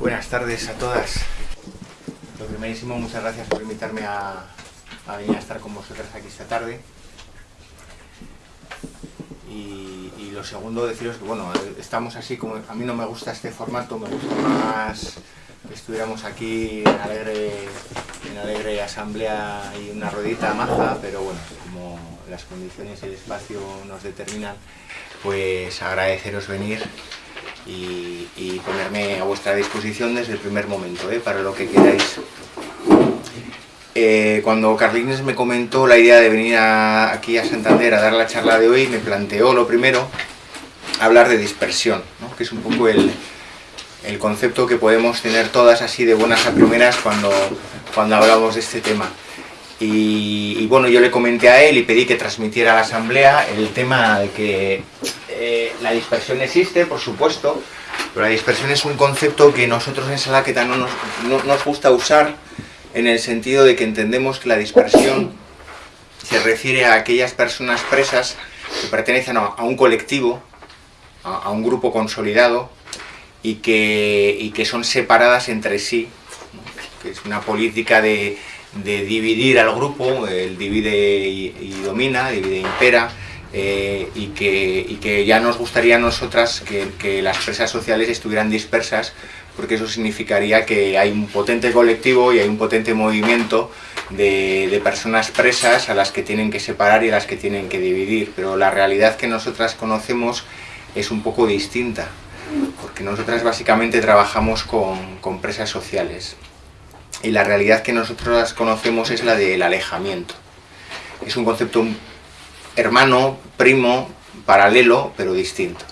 Buenas tardes a todas. Lo primerísimo, muchas gracias por invitarme a, venir a estar con vosotras aquí esta tarde. Y, lo segundo, deciros que bueno, estamos así como a mí no me gusta este formato, me gusta más que estuviéramos aquí en alegre, en alegre asamblea y una rodita maja, pero bueno, como las condiciones y el espacio nos determinan, pues agradeceros venir y, ponerme a vuestra disposición desde el primer momento, ¿eh? para lo que queráis. Eh, cuando Carlines me comentó la idea de venir aquí a Santander a dar la charla de hoy, me planteó lo primero, hablar de dispersión, que es un poco el, el, concepto que podemos tener todas así de buenas a primeras cuando, cuando hablamos de este tema. Y, bueno, yo le comenté a él y pedí que transmitiera a la asamblea el tema de que eh, la dispersión existe, por supuesto, pero la dispersión es un concepto que nosotros en Salaqueta no nos, no nos gusta usar en el sentido de que entendemos que la dispersión se refiere a aquellas personas presas que pertenecen a, un colectivo, a, un grupo consolidado y que, y que son separadas entre sí, que es una política de, de dividir al grupo, el divide y, domina, divide e impera, eh, y, que, y, que, ya nos gustaría a nosotras que, que, las presas sociales estuvieran dispersas, porque eso significaría que hay un potente colectivo y hay un potente movimiento de, de, personas presas a las que tienen que separar y a las que tienen que dividir, pero la realidad que nosotras conocemos es un poco distinta, porque nosotras básicamente trabajamos con, con presas sociales y la realidad que nosotros conocemos es la del alejamiento. Es un concepto hermano, primo, paralelo, pero distinto.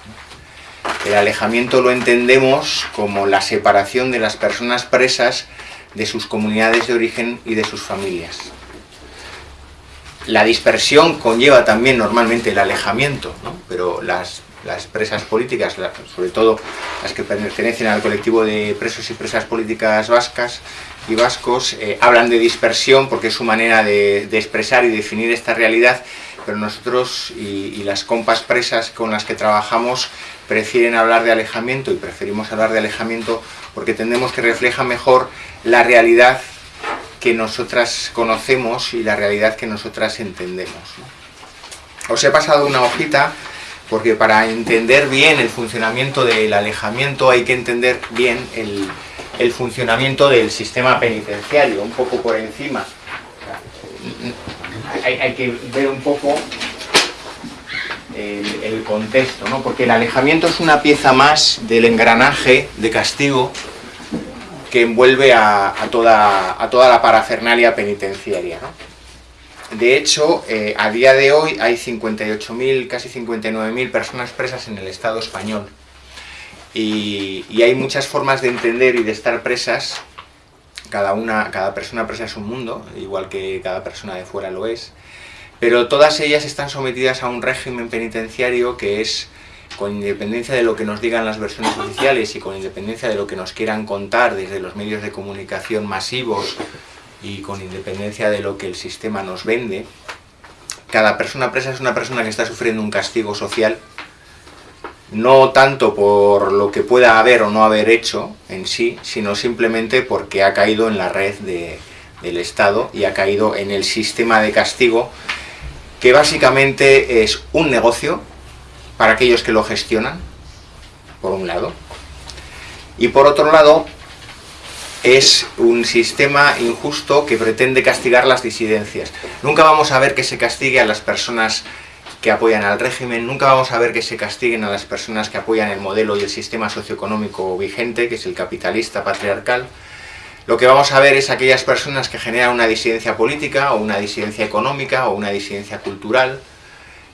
El alejamiento lo entendemos como la separación de las personas presas de sus comunidades de origen y de sus familias. La dispersión conlleva también normalmente el alejamiento, pero las, las presas políticas, sobre todo las que pertenecen al colectivo de presos y presas políticas vascas y vascos, eh, hablan de dispersión porque es su manera de, expresar y definir esta realidad pero nosotros y, las compas presas con las que trabajamos prefieren hablar de alejamiento y preferimos hablar de alejamiento porque entendemos que refleja mejor la realidad que nosotras conocemos y la realidad que nosotras entendemos. Os he pasado una hojita porque para entender bien el funcionamiento del alejamiento hay que entender bien el, el funcionamiento del sistema penitenciario, un poco por encima hay, que ver un poco el, contexto, ¿no? porque el alejamiento es una pieza más del engranaje de castigo que envuelve a, a, toda, a toda, la parafernalia penitenciaria. ¿no? De hecho, eh, a día de hoy hay 58.000, casi 59.000 personas presas en el Estado español. Y, hay muchas formas de entender y de estar presas. Cada, una, cada persona presa es un mundo, igual que cada persona de fuera lo es, pero todas ellas están sometidas a un régimen penitenciario que es, con independencia de lo que nos digan las versiones oficiales y con independencia de lo que nos quieran contar desde los medios de comunicación masivos y con independencia de lo que el sistema nos vende, cada persona presa es una persona que está sufriendo un castigo social no tanto por lo que pueda haber o no haber hecho en sí, sino simplemente porque ha caído en la red de, del Estado y ha caído en el sistema de castigo, que básicamente es un negocio para aquellos que lo gestionan, por un lado, y por otro lado es un sistema injusto que pretende castigar las disidencias. Nunca vamos a ver que se castigue a las personas que apoyan al régimen, nunca vamos a ver que se castiguen a las personas que apoyan el modelo y el sistema socioeconómico vigente, que es el capitalista patriarcal. Lo que vamos a ver es aquellas personas que generan una disidencia política, o una disidencia económica, o una disidencia cultural,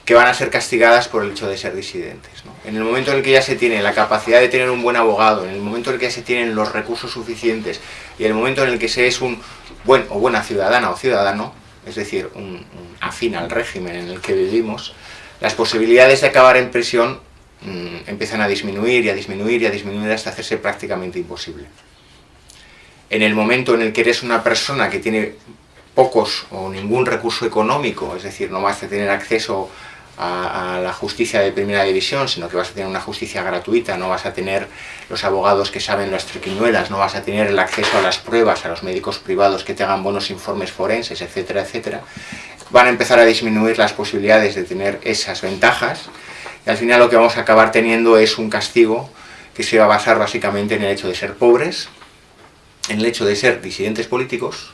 que van a ser castigadas por el hecho de ser disidentes. En el momento en el que ya se tiene la capacidad de tener un buen abogado, en el momento en el que ya se tienen los recursos suficientes, y en el momento en el que se es un buen o buena ciudadana o ciudadano, es decir, un, afín al régimen en el que vivimos, las posibilidades de acabar en prisión mmm, empiezan a disminuir y a disminuir y a disminuir hasta hacerse prácticamente imposible. En el momento en el que eres una persona que tiene pocos o ningún recurso económico, es decir, no vas a tener acceso a, la justicia de primera división, sino que vas a tener una justicia gratuita, no vas a tener los abogados que saben las triquiñuelas, no vas a tener el acceso a las pruebas, a los médicos privados que te hagan buenos informes forenses, etcétera, etcétera, van a empezar a disminuir las posibilidades de tener esas ventajas, y al final lo que vamos a acabar teniendo es un castigo que se va a basar básicamente en el hecho de ser pobres, en el hecho de ser disidentes políticos,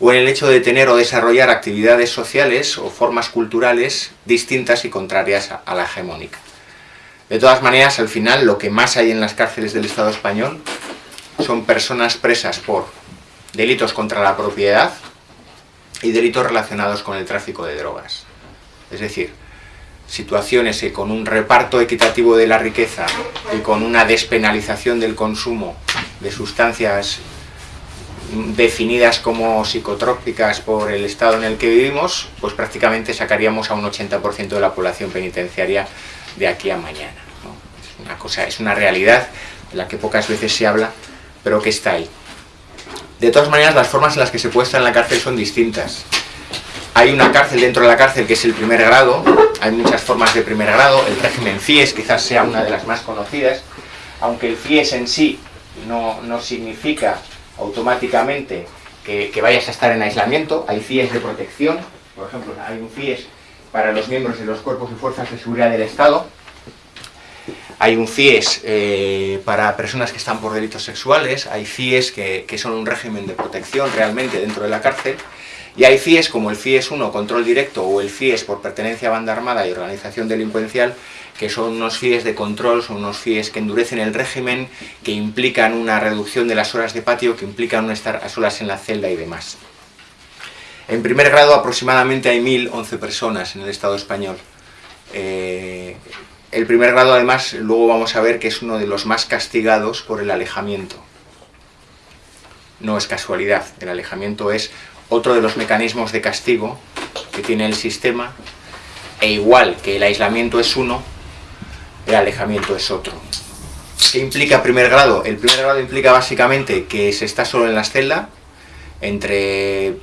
o en el hecho de tener o desarrollar actividades sociales o formas culturales distintas y contrarias a la hegemónica. De todas maneras, al final, lo que más hay en las cárceles del Estado español son personas presas por delitos contra la propiedad y delitos relacionados con el tráfico de drogas. Es decir, situaciones que con un reparto equitativo de la riqueza y con una despenalización del consumo de sustancias definidas como psicotrópicas por el estado en el que vivimos, pues prácticamente sacaríamos a un 80% de la población penitenciaria de aquí a mañana. Es una cosa, es una realidad de la que pocas veces se habla, pero que está ahí. De todas maneras, las formas en las que se puede en la cárcel son distintas. Hay una cárcel dentro de la cárcel que es el primer grado, hay muchas formas de primer grado, el régimen FIES quizás sea una de las más conocidas, aunque el FIES en sí no, no significa automáticamente que, vayas a estar en aislamiento, hay FIES de protección, por ejemplo, hay un FIES para los miembros de los cuerpos y fuerzas de seguridad del Estado, hay un FIES eh, para personas que están por delitos sexuales, hay FIES que, que, son un régimen de protección realmente dentro de la cárcel, y hay FIES como el FIES 1, control directo, o el FIES por pertenencia a banda armada y organización delincuencial, que son unos FIES de control, son unos FIES que endurecen el régimen, que implican una reducción de las horas de patio, que implican no estar a solas en la celda y demás. En primer grado aproximadamente hay 1.011 personas en el Estado español. Eh, el primer grado además luego vamos a ver que es uno de los más castigados por el alejamiento. No es casualidad, el alejamiento es otro de los mecanismos de castigo que tiene el sistema, e igual que el aislamiento es uno, el alejamiento es otro. ¿Qué implica primer grado? El primer grado implica básicamente que se está solo en la celda, entre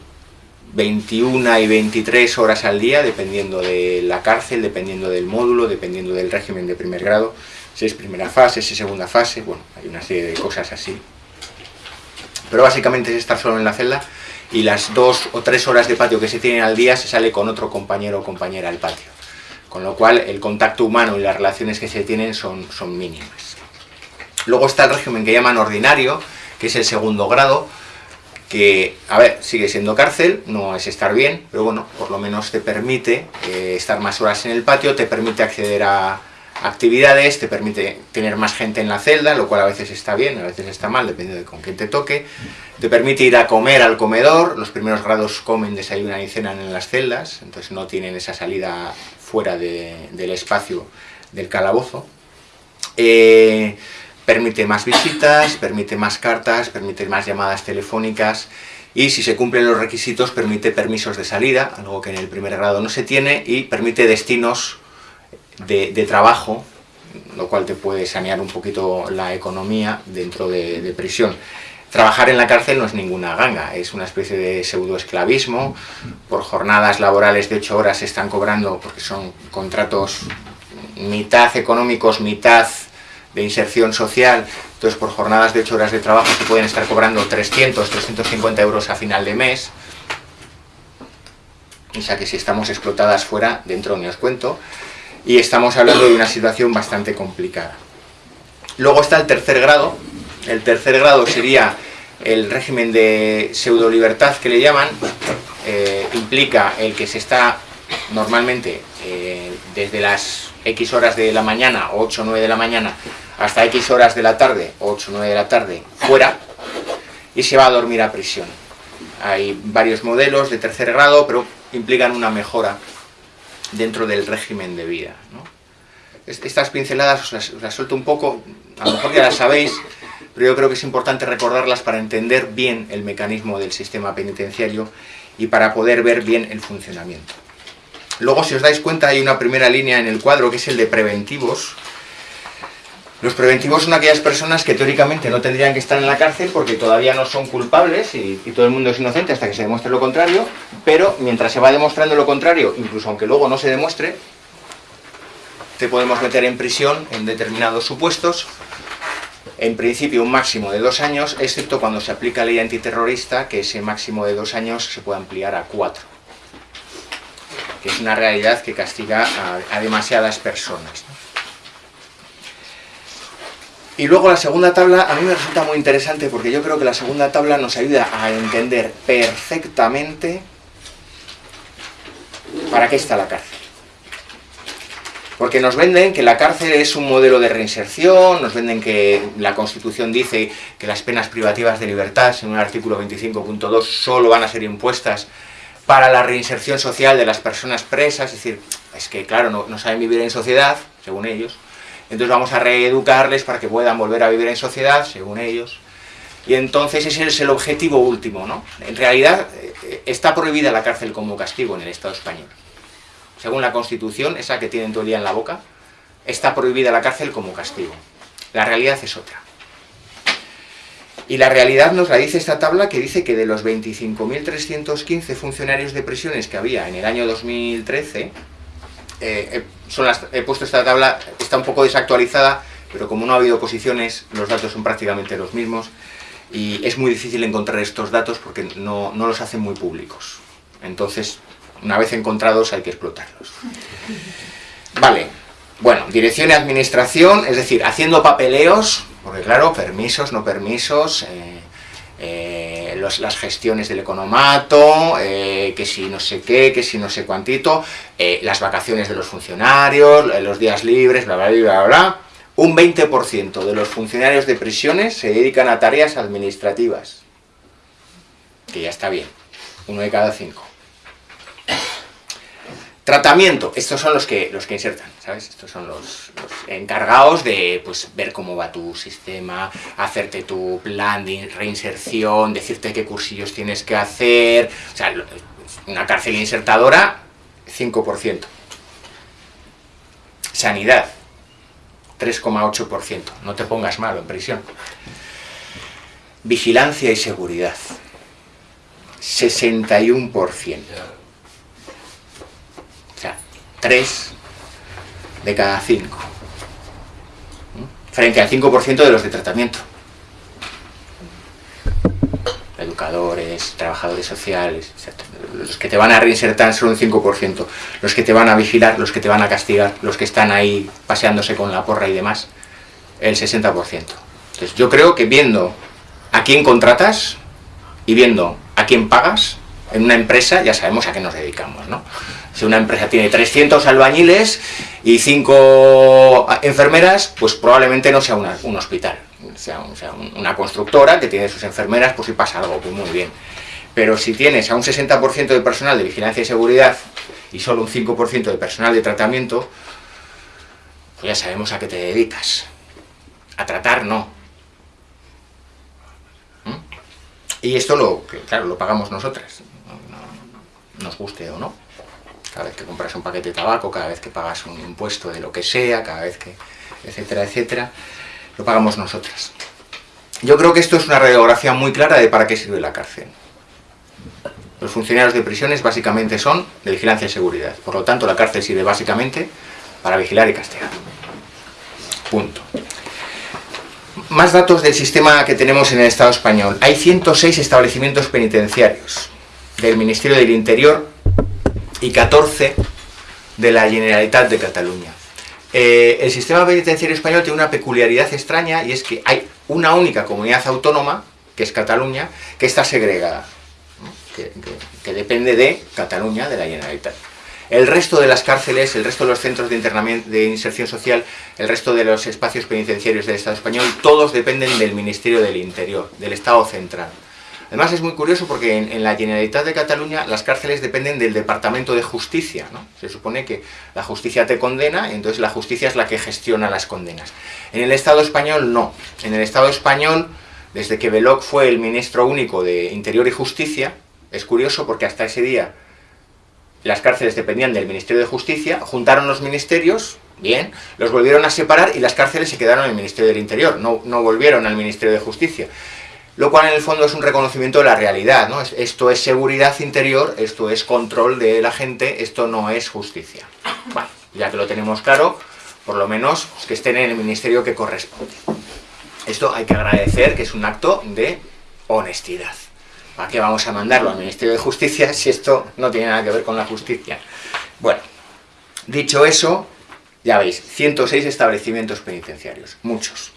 21 y 23 horas al día, dependiendo de la cárcel, dependiendo del módulo, dependiendo del régimen de primer grado, si es primera fase, si es segunda fase, bueno, hay una serie de cosas así. Pero básicamente es estar solo en la celda y las dos o tres horas de patio que se tienen al día se sale con otro compañero o compañera al patio con lo cual el contacto humano y las relaciones que se tienen son, son mínimas. Luego está el régimen que llaman ordinario, que es el segundo grado, que, a ver, sigue siendo cárcel, no es estar bien, pero bueno, por lo menos te permite eh, estar más horas en el patio, te permite acceder a actividades, te permite tener más gente en la celda, lo cual a veces está bien, a veces está mal, depende de con quién te toque, te permite ir a comer al comedor, los primeros grados comen, desayunan y cenan en las celdas, entonces no tienen esa salida fuera del espacio del calabozo. Eh, permite más visitas, permite más cartas, permite más llamadas telefónicas y si se cumplen los requisitos permite permisos de salida, algo que en el primer grado no se tiene, y permite destinos de, trabajo, lo cual te puede sanear un poquito la economía dentro de, de prisión. Trabajar en la cárcel no es ninguna ganga, es una especie de pseudoesclavismo, por jornadas laborales de 8 horas se están cobrando, porque son contratos mitad económicos, mitad de inserción social, entonces por jornadas de 8 horas de trabajo se pueden estar cobrando 300, 350 euros a final de mes, o sea que si estamos explotadas fuera, dentro ni os cuento, y estamos hablando de una situación bastante complicada. Luego está el tercer grado, el tercer grado sería el régimen de pseudo libertad que le llaman, eh, implica el que se está normalmente eh, desde las X horas de la mañana, 8 o 9 de la mañana, hasta X horas de la tarde, 8 o 9 de la tarde, fuera, y se va a dormir a prisión. Hay varios modelos de tercer grado, pero implican una mejora dentro del régimen de vida. Estas pinceladas os las, os las suelto un poco, a lo mejor ya las sabéis, pero yo creo que es importante recordarlas para entender bien el mecanismo del sistema penitenciario y para poder ver bien el funcionamiento. Luego, si os dais cuenta, hay una primera línea en el cuadro que es el de preventivos. Los preventivos son aquellas personas que teóricamente no tendrían que estar en la cárcel porque todavía no son culpables y, todo el mundo es inocente hasta que se demuestre lo contrario, pero mientras se va demostrando lo contrario, incluso aunque luego no se demuestre, te podemos meter en prisión en determinados supuestos, en principio un máximo de dos años, excepto cuando se aplica ley antiterrorista, que ese máximo de dos años se puede ampliar a cuatro. Que es una realidad que castiga a, demasiadas personas. Y luego la segunda tabla a mí me resulta muy interesante porque yo creo que la segunda tabla nos ayuda a entender perfectamente para qué está la cárcel. Porque nos venden que la cárcel es un modelo de reinserción, nos venden que la Constitución dice que las penas privativas de libertad, en un artículo 25.2, solo van a ser impuestas para la reinserción social de las personas presas, es decir, es que claro, no, no saben vivir en sociedad, según ellos, entonces vamos a reeducarles para que puedan volver a vivir en sociedad, según ellos, y entonces ese es el objetivo último, ¿no? En realidad eh, está prohibida la cárcel como castigo en el Estado español según la Constitución, esa que tienen todo el día en la boca, está prohibida la cárcel como castigo. La realidad es otra. Y la realidad nos la dice esta tabla que dice que de los 25.315 funcionarios de prisiones que había en el año 2013, eh, son he puesto esta tabla, está un poco desactualizada, pero como no ha habido oposiciones, los datos son prácticamente los mismos, y es muy difícil encontrar estos datos porque no, no los hacen muy públicos. Entonces, una vez encontrados hay que explotarlos. Vale, bueno, dirección y administración, es decir, haciendo papeleos, porque claro, permisos, no permisos, eh, eh, las gestiones del economato, eh, que si no sé qué, que si no sé cuantito, las vacaciones de los funcionarios, los días libres, bla, bla, bla, bla, bla. Un 20% de los funcionarios de prisiones se dedican a tareas administrativas, que ya está bien, uno de cada cinco. Tratamiento, estos son los que, los que insertan, ¿sabes? Estos son los, encargados de pues, ver cómo va tu sistema, hacerte tu plan de reinserción, decirte qué cursillos tienes que hacer... O sea, una cárcel insertadora, 5%. Sanidad, 3,8%. No te pongas malo en prisión. Vigilancia y seguridad, 61%. 3 de cada 5. Frente al 5% de los de tratamiento. Educadores, trabajadores sociales, etc. Los que te van a reinsertar son un 5%. Los que te van a vigilar, los que te van a castigar, los que están ahí paseándose con la porra y demás, el 60%. Entonces yo creo que viendo a quién contratas y viendo a quién pagas, en una empresa ya sabemos a qué nos dedicamos, ¿no? Si una empresa tiene 300 albañiles y 5 enfermeras, pues probablemente no sea un hospital, sea, una constructora que tiene sus enfermeras, pues si pasa algo, pues muy bien. Pero si tienes a un 60% de personal de vigilancia y seguridad y solo un 5% de personal de tratamiento, pues ya sabemos a qué te dedicas. A tratar no. ¿Mm? Y esto lo, claro, lo pagamos nosotras, nos guste o no cada vez que compras un paquete de tabaco, cada vez que pagas un impuesto de lo que sea, cada vez que, etcétera, etcétera, lo pagamos nosotras. Yo creo que esto es una radiografía muy clara de para qué sirve la cárcel. Los funcionarios de prisiones básicamente son de vigilancia y seguridad. Por lo tanto, la cárcel sirve básicamente para vigilar y castigar. Punto. Más datos del sistema que tenemos en el Estado español. Hay 106 establecimientos penitenciarios del Ministerio del Interior y 14 de la Generalitat de Cataluña. Eh, el sistema penitenciario español tiene una peculiaridad extraña y es que hay una única comunidad autónoma, que es Cataluña, que está segregada, que, depende de Cataluña, de la Generalitat. El resto de las cárceles, el resto de los centros de, internamiento, de inserción social, el resto de los espacios penitenciarios del Estado español, todos dependen del Ministerio del Interior, del Estado central. Además es muy curioso porque en, la Generalitat de Cataluña las cárceles dependen del Departamento de Justicia, ¿no? Se supone que la justicia te condena, entonces la justicia es la que gestiona las condenas. En el Estado español no. En el Estado español, desde que Belloc fue el ministro único de Interior y Justicia, es curioso porque hasta ese día las cárceles dependían del Ministerio de Justicia, juntaron los ministerios, bien, los volvieron a separar y las cárceles se quedaron en el Ministerio del Interior, no volvieron al Ministerio de Justicia lo cual en el fondo es un reconocimiento de la realidad, ¿no? Esto es seguridad interior, esto es control de la gente, esto no es justicia. Bueno, ya que lo tenemos claro, por lo menos que estén en el ministerio que corresponde. Esto hay que agradecer que es un acto de honestidad. ¿Para qué vamos a mandarlo al Ministerio de Justicia si esto no tiene nada que ver con la justicia? Bueno, dicho eso, ya veis, 106 establecimientos penitenciarios, muchos.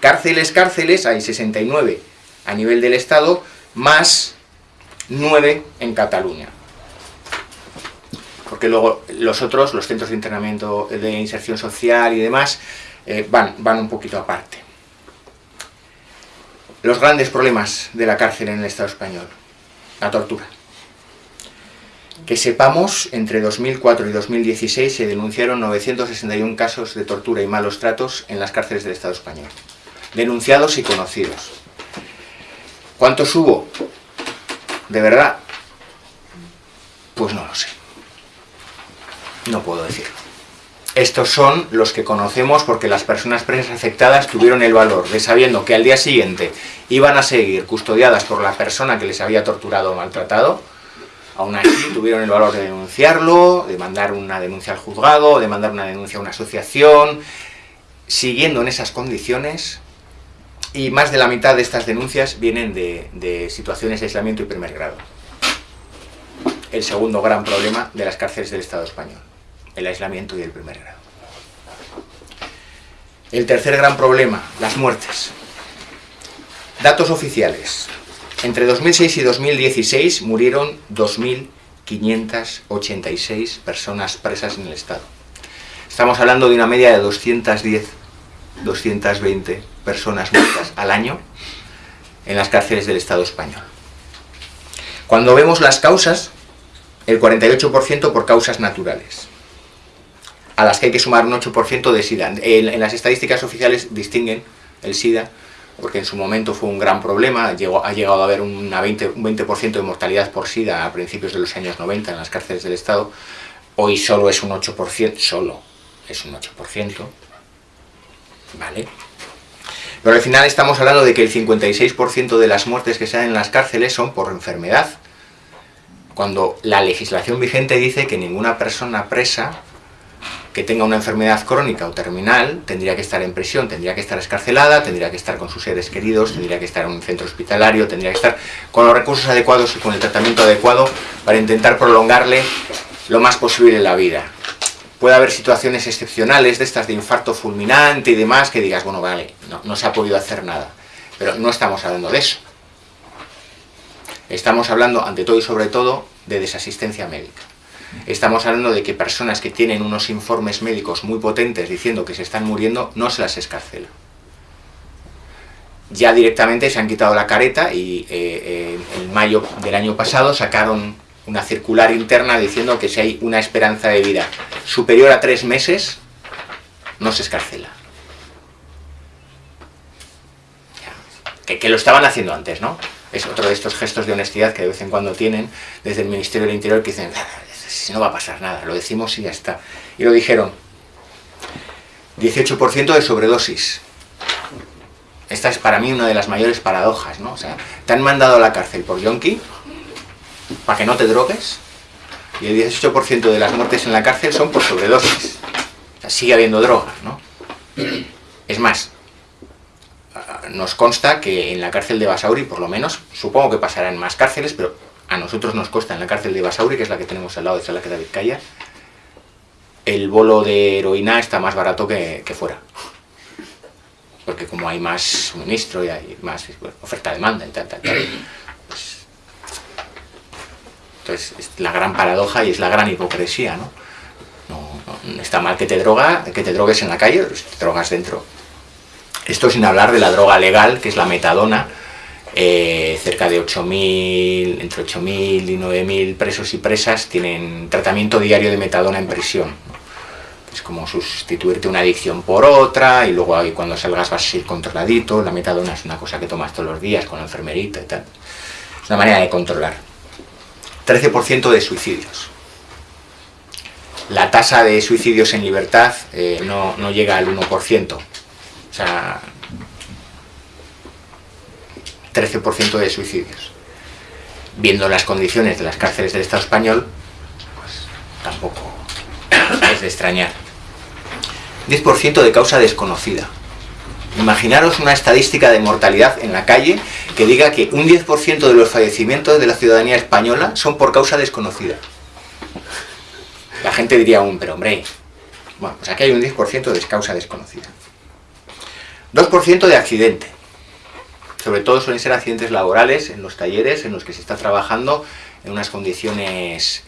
Cárceles, cárceles, hay 69 a nivel del Estado, más 9 en Cataluña. Porque luego los otros, los centros de internamiento de inserción social y demás, eh, van, van un poquito aparte los grandes problemas de la cárcel en el Estado español. La tortura. Que sepamos, entre 2004 y 2016 se denunciaron 961 casos de tortura y malos tratos en las cárceles del Estado español. Denunciados y conocidos. ¿Cuántos hubo? ¿De verdad? Pues no lo sé. No puedo decirlo. Estos son los que conocemos porque las personas presas afectadas tuvieron el valor de sabiendo que al día siguiente iban a seguir custodiadas por la persona que les había torturado o maltratado, aún así tuvieron el valor de denunciarlo, de mandar una denuncia al juzgado, de mandar una denuncia a una asociación, siguiendo en esas condiciones, y más de la mitad de estas denuncias vienen de, situaciones de aislamiento y primer grado. El segundo gran problema de las cárceles del Estado español el aislamiento y el primer grado. El tercer gran problema, las muertes. Datos oficiales. Entre 2006 y 2016 murieron 2.586 personas presas en el Estado. Estamos hablando de una media de 210, 220 personas muertas al año en las cárceles del Estado español. Cuando vemos las causas, el 48% por causas naturales, a las que hay que sumar un 8% de SIDA. En, las estadísticas oficiales distinguen el SIDA, porque en su momento fue un gran problema, llegó, ha llegado a haber una 20, un 20% de mortalidad por SIDA a principios de los años 90 en las cárceles del Estado, hoy solo es un 8%, solo es un 8%, ¿vale? Pero al final estamos hablando de que el 56% de las muertes que se dan en las cárceles son por enfermedad, cuando la legislación vigente dice que ninguna persona presa que tenga una enfermedad crónica o terminal tendría que estar en prisión, tendría que estar escarcelada, tendría que estar con sus seres queridos, tendría que estar en un centro hospitalario, tendría que estar con los recursos adecuados y con el tratamiento adecuado para intentar prolongarle lo más posible la vida. Puede haber situaciones excepcionales de estas de infarto fulminante y demás que digas, bueno, vale, no, no se ha podido hacer nada. Pero no estamos hablando de eso. Estamos hablando, ante todo y sobre todo, de desasistencia médica. Estamos hablando de que personas que tienen unos informes médicos muy potentes diciendo que se están muriendo, no se las escarcela. Ya directamente se han quitado la careta y eh, en mayo del año pasado sacaron una circular interna diciendo que si hay una esperanza de vida superior a tres meses, no se escarcela. Que, lo estaban haciendo antes, ¿no? Es otro de estos gestos de honestidad que de vez en cuando tienen desde el Ministerio del Interior que dicen, si no va a pasar nada, lo decimos y ya está. Y lo dijeron, 18% de sobredosis. Esta es para mí una de las mayores paradojas, ¿no? O sea, te han mandado a la cárcel por yonki, para que no te drogues, y el 18% de las muertes en la cárcel son por sobredosis. O sea, sigue habiendo drogas, ¿no? Es más, nos consta que en la cárcel de Basauri, por lo menos, supongo que pasará en más cárceles, pero a nosotros nos cuesta en la cárcel de Basauri, que es la que tenemos al lado de Salaqueta Vizcaya, el bolo de heroína está más barato que, fuera. Porque como hay más suministro y hay más oferta-demanda y tal, tal, tal. Pues, entonces, es la gran paradoja y es la gran hipocresía, ¿no? No, está mal que te droga, que te drogues en la calle, pero si te drogas dentro. Esto sin hablar de la droga legal, que es la metadona, eh, cerca de 8.000, entre 8.000 y 9.000 presos y presas tienen tratamiento diario de metadona en prisión. Es como sustituirte una adicción por otra y luego ahí cuando salgas vas a ir controladito. La metadona es una cosa que tomas todos los días con la enfermerita y tal. Es una manera de controlar. 13% de suicidios. La tasa de suicidios en libertad eh, no, no llega al 1%. O sea, 13% de suicidios. Viendo las condiciones de las cárceles del Estado español, pues tampoco es de extrañar. 10% de causa desconocida. Imaginaros una estadística de mortalidad en la calle que diga que un 10% de los fallecimientos de la ciudadanía española son por causa desconocida. La gente diría aún, pero hombre, bueno, pues aquí hay un 10% de causa desconocida. 2% de accidente. Sobre todo suelen ser accidentes laborales en los talleres en los que se está trabajando en unas condiciones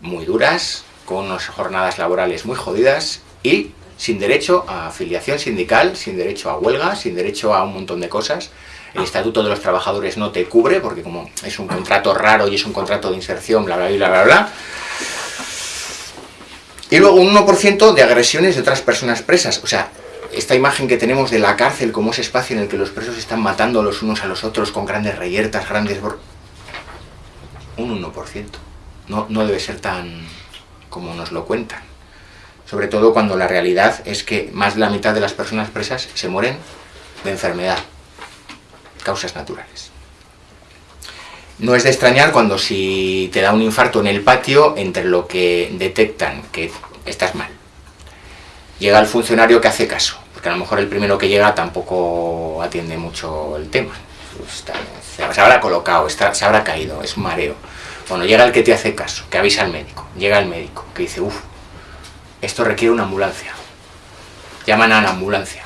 muy duras, con unas jornadas laborales muy jodidas y sin derecho a afiliación sindical, sin derecho a huelga, sin derecho a un montón de cosas. El Estatuto de los Trabajadores no te cubre, porque como es un contrato raro y es un contrato de inserción, bla, bla, bla, bla, bla. Y luego un 1% de agresiones de otras personas presas. O sea, esta imagen que tenemos de la cárcel como ese espacio en el que los presos están matando los unos a los otros con grandes reyertas, grandes... Un 1%. No, no debe ser tan como nos lo cuentan sobre todo cuando la realidad es que más de la mitad de las personas presas se mueren de enfermedad, causas naturales. No es de extrañar cuando si te da un infarto en el patio, entre lo que detectan que estás mal, llega el funcionario que hace caso, porque a lo mejor el primero que llega tampoco atiende mucho el tema, se habrá colocado, se habrá caído, es un mareo. Bueno, llega el que te hace caso, que avisa al médico, llega el médico, que dice, uff, esto requiere una ambulancia. Llaman a la ambulancia.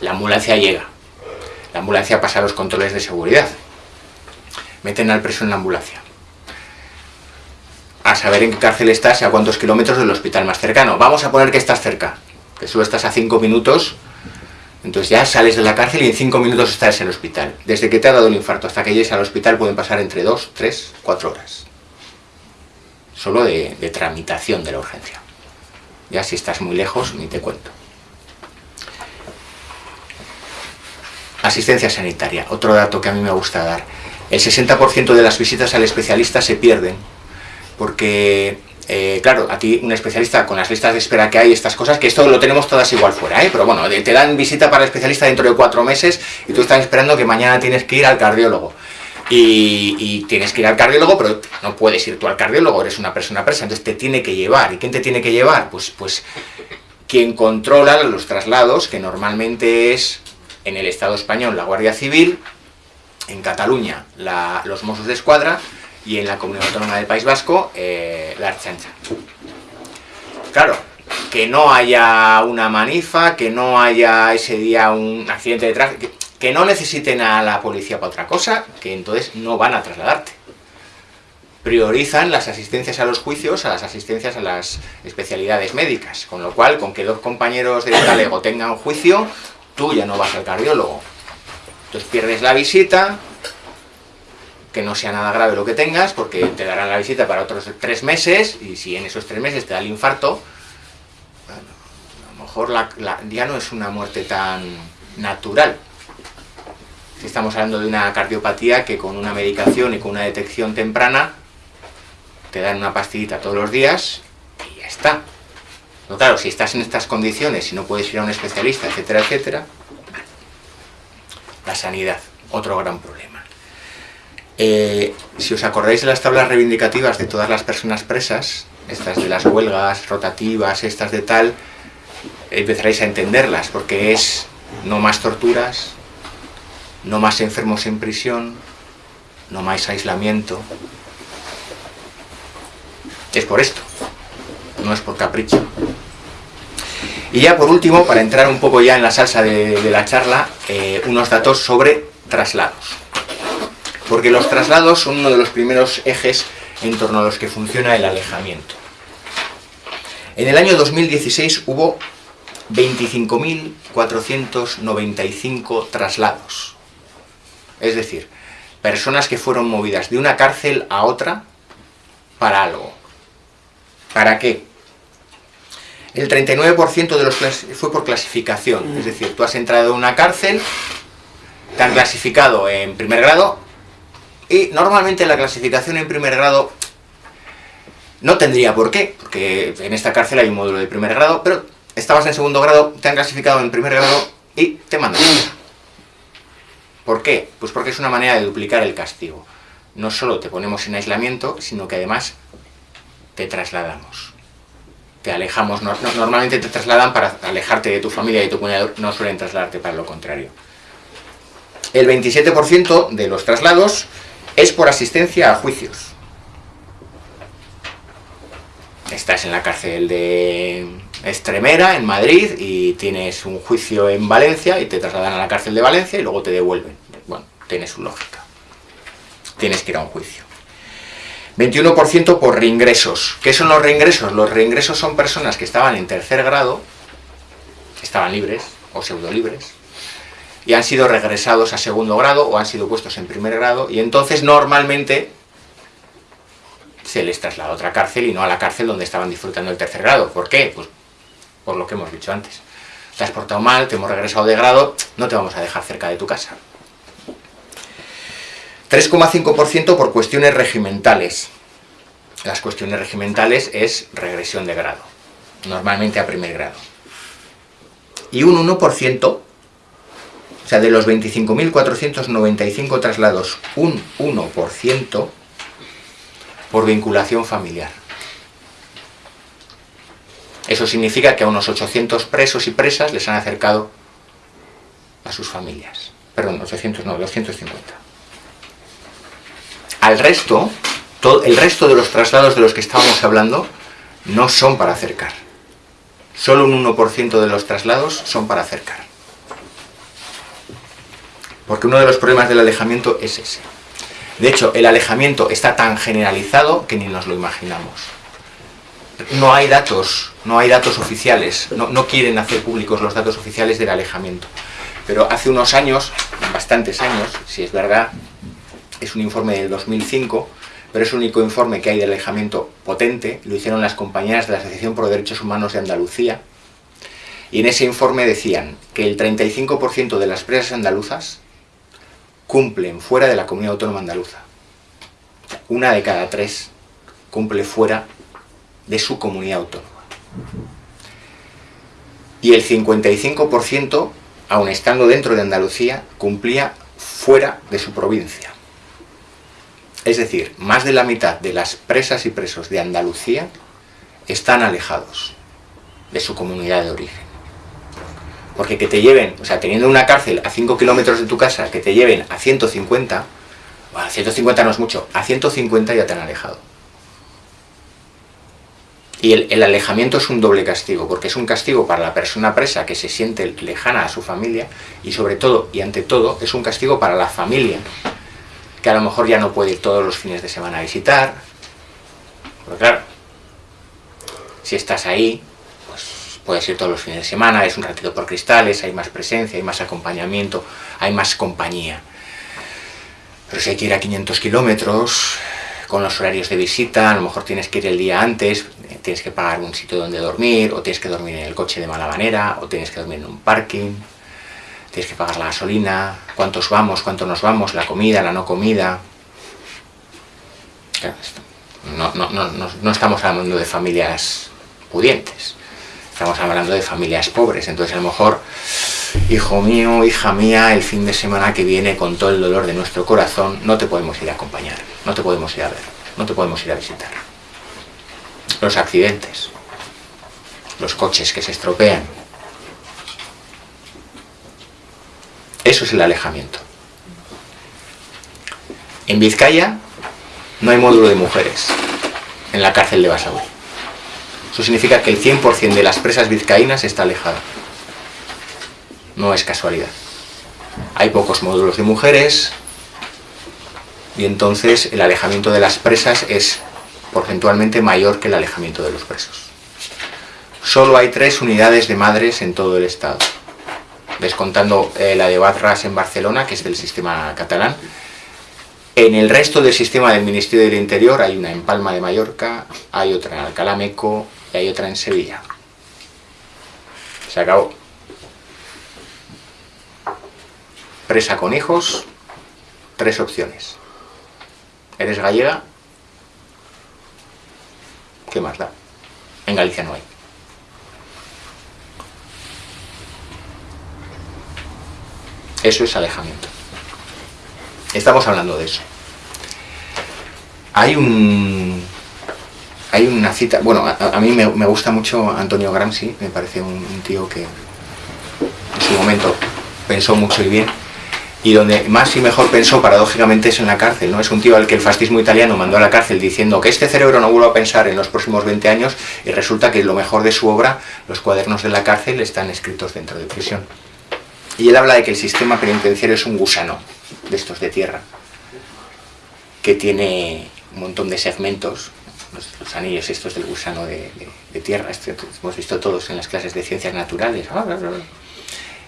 La ambulancia llega. La ambulancia pasa a los controles de seguridad. Meten al preso en la ambulancia. A saber en qué cárcel estás y a cuántos kilómetros del hospital más cercano. Vamos a poner que estás cerca. Que solo estás a cinco minutos. Entonces ya sales de la cárcel y en cinco minutos estás en el hospital. Desde que te ha dado el infarto hasta que llegues al hospital pueden pasar entre dos, tres, cuatro horas. Solo de tramitación de la urgencia. Ya si estás muy lejos, ni te cuento. Asistencia sanitaria, otro dato que a mí me gusta dar. El 60% de las visitas al especialista se pierden, porque, eh, claro, a ti un especialista con las listas de espera que hay, estas cosas, que esto lo tenemos todas igual fuera, ¿eh? pero bueno, te dan visita para el especialista dentro de cuatro meses y tú estás esperando que mañana tienes que ir al cardiólogo. Y, tienes que ir al cardiólogo, pero no puedes ir tú al cardiólogo, eres una persona presa, entonces te tiene que llevar. ¿Y quién te tiene que llevar? Pues, pues quien controla los traslados, que normalmente es en el Estado español la Guardia Civil, en Cataluña los Mossos de Escuadra y en la Comunidad Autónoma del País Vasco eh, la Archancha. Claro, que no haya una manifa, que no haya ese día un accidente de tráfico, que no necesiten a la policía para otra cosa, que entonces no van a trasladarte. Priorizan las asistencias a los juicios a las asistencias a las especialidades médicas, con lo cual, con que dos compañeros de talego tengan juicio, tú ya no vas al cardiólogo. Entonces pierdes la visita, que no sea nada grave lo que tengas, porque te darán la visita para otros tres meses, y si en esos tres meses te da el infarto, a lo mejor ya no es una muerte tan natural, si estamos hablando de una cardiopatía que con una medicación y con una detección temprana te dan una pastillita todos los días y ya está. No, claro, si estás en estas condiciones y no puedes ir a un especialista, etcétera, etcétera, la sanidad, otro gran problema. Eh, si os acordáis de las tablas reivindicativas de todas las personas presas, estas de las huelgas rotativas, estas de tal, empezaréis a entenderlas, porque es no más torturas, no más enfermos en prisión, no más aislamiento. Es por esto, no es por capricho. Y ya por último, para entrar un poco ya en la salsa de, la charla, eh, unos datos sobre traslados. Porque los traslados son uno de los primeros ejes en torno a los que funciona el alejamiento. En el año 2016 hubo 25.495 traslados es decir, personas que fueron movidas de una cárcel a otra para algo. ¿Para qué? El 39% de los fue por clasificación, es decir, tú has entrado en una cárcel, te han clasificado en primer grado, y normalmente la clasificación en primer grado no tendría por qué, porque en esta cárcel hay un módulo de primer grado, pero estabas en segundo grado, te han clasificado en primer grado y te mandan ¿Por qué? Pues porque es una manera de duplicar el castigo. No solo te ponemos en aislamiento, sino que además te trasladamos. te alejamos, normalmente te trasladan para alejarte de tu familia y tu cuñado, no suelen trasladarte para lo contrario. El 27% de los traslados es por asistencia a juicios. Estás en la cárcel de Estremera, en Madrid, y tienes un juicio en Valencia y te trasladan a la cárcel de Valencia y luego te devuelven. Bueno, tiene su lógica. Tienes que ir a un juicio. 21% por reingresos. ¿Qué son los reingresos? Los reingresos son personas que estaban en tercer grado, estaban libres o pseudo libres, y han sido regresados a segundo grado o han sido puestos en primer grado, y entonces normalmente se les traslada a otra cárcel y no a la cárcel donde estaban disfrutando el tercer grado. ¿Por qué? Pues por lo que hemos dicho antes. Te has portado mal, te hemos regresado de grado, no te vamos a dejar cerca de tu casa. 3,5% por cuestiones regimentales. Las cuestiones regimentales es regresión de grado, normalmente a primer grado. Y un 1%, o sea, de los 25.495 traslados, un 1% por vinculación familiar. Eso significa que a unos 800 presos y presas les han acercado a sus familias. Perdón, 800 no, 250. Al resto, el resto de los traslados de los que estábamos hablando no son para acercar. Solo un 1% de los traslados son para acercar. Porque uno de los problemas del alejamiento es ese. De hecho, el alejamiento está tan generalizado que ni nos lo imaginamos. No hay datos, no hay datos oficiales, no, no quieren hacer públicos los datos oficiales del alejamiento. Pero hace unos años, bastantes años, si es verdad, es un informe del 2005, pero es el único informe que hay de alejamiento potente, lo hicieron las compañeras de la Asociación por Derechos Humanos de Andalucía, y en ese informe decían que el 35% de las presas andaluzas cumplen fuera de la comunidad autónoma andaluza. Una de cada tres cumple fuera de su comunidad autónoma. Y el 55%, aun estando dentro de Andalucía, cumplía fuera de su provincia. Es decir, más de la mitad de las presas y presos de Andalucía están alejados de su comunidad de origen. Porque que te lleven, o sea, teniendo una cárcel a 5 kilómetros de tu casa, que te lleven a 150, bueno, a 150 no es mucho, a 150 ya te han alejado. Y el, alejamiento es un doble castigo, porque es un castigo para la persona presa que se siente lejana a su familia, y sobre todo, y ante todo, es un castigo para la familia que a lo mejor ya no puede ir todos los fines de semana a visitar. Porque claro, si estás ahí, pues puedes ir todos los fines de semana, es un ratito por cristales, hay más presencia, hay más acompañamiento, hay más compañía. Pero si hay que ir a 500 kilómetros, con los horarios de visita, a lo mejor tienes que ir el día antes, tienes que pagar un sitio donde dormir, o tienes que dormir en el coche de mala manera, o tienes que dormir en un parking tienes que pagar la gasolina, cuántos vamos, cuánto nos vamos, la comida, la no comida. No, no, no, no, estamos hablando de familias pudientes, estamos hablando de familias pobres, entonces a lo mejor, hijo mío, hija mía, el fin de semana que viene, con todo el dolor de nuestro corazón, no te podemos ir a acompañar, no te podemos ir a ver, no te podemos ir a visitar. Los accidentes, los coches que se estropean, Eso es el alejamiento. En Vizcaya no hay módulo de mujeres en la cárcel de Basauri. Eso significa que el 100% de las presas vizcaínas está alejado. No es casualidad. Hay pocos módulos de mujeres y entonces el alejamiento de las presas es porcentualmente mayor que el alejamiento de los presos. Solo hay tres unidades de madres en todo el estado descontando eh, la de Batras en Barcelona, que es del sistema catalán. En el resto del sistema del Ministerio del Interior hay una en Palma de Mallorca, hay otra en Alcalá Meco y hay otra en Sevilla. Se acabó. Presa con hijos, tres opciones. ¿Eres gallega? ¿Qué más da? En Galicia no hay. Eso es alejamiento. Estamos hablando de eso. Hay un, hay una cita, bueno, a, mí me, gusta mucho Antonio Gramsci, me parece un, tío que en su momento pensó mucho y bien, y donde más y mejor pensó paradójicamente es en la cárcel, ¿no? Es un tío al que el fascismo italiano mandó a la cárcel diciendo que este cerebro no vuelva a pensar en los próximos 20 años y resulta que lo mejor de su obra, los cuadernos de la cárcel, están escritos dentro de prisión. Y él habla de que el sistema penitenciario es un gusano de estos de tierra, que tiene un montón de segmentos, los, anillos estos del gusano de, tierra, este, hemos visto todos en las clases de ciencias naturales.